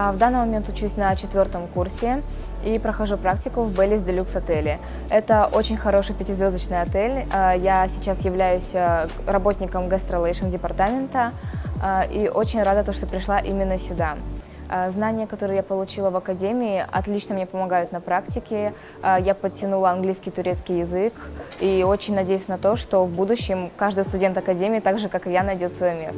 А В данный момент учусь на четвертом курсе и прохожу практику в Беллис Делюкс отеле. Это очень хороший пятизвездочный отель. А, я сейчас являюсь э, работником гастролейшн департамента а, и очень рада, то, что пришла именно сюда. А, знания, которые я получила в академии, отлично мне помогают на практике. Я подтянула английский, турецкий язык и очень надеюсь на то, что в будущем каждый студент академии, так же как и я, найдет свое место.